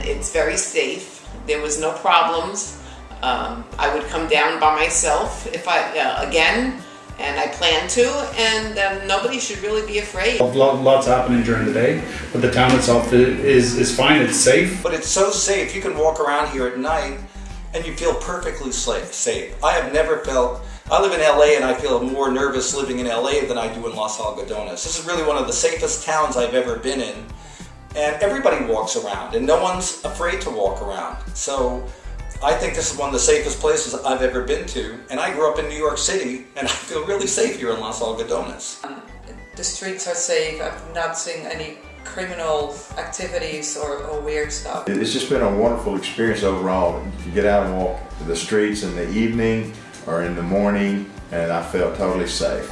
and it's very safe. There was no problems. Um, I would come down by myself if I, uh, again, and I plan to, and um, nobody should really be afraid. Lots happening during the day, but the town itself is, is fine, it's safe. But it's so safe. You can walk around here at night and you feel perfectly safe. I have never felt. I live in LA and I feel more nervous living in LA than I do in Los Algodones. This is really one of the safest towns I've ever been in. And everybody walks around and no one's afraid to walk around. So I think this is one of the safest places I've ever been to. And I grew up in New York City and I feel really safe here in Los Algodones. Um, the streets are safe. I've not seen any criminal activities or, or weird stuff. It's just been a wonderful experience overall. You get out and walk the streets in the evening or in the morning, and I felt totally safe.